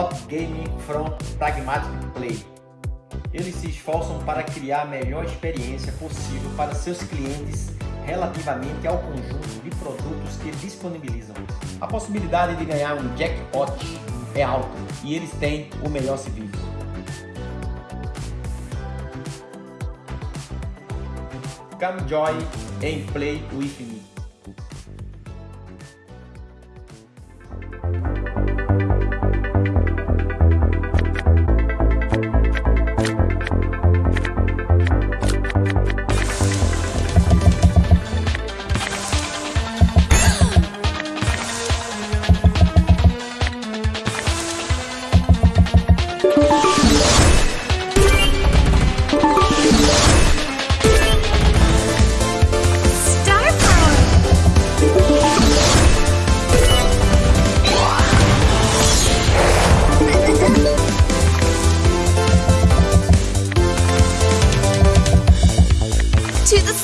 lot gaming from pragmatic play. Eles se esforçam para criar a melhor experiência possível para seus clientes relativamente ao conjunto de produtos que disponibilizam. A possibilidade de ganhar um jackpot é alta e eles têm o melhor serviço. Come join and play with me. To the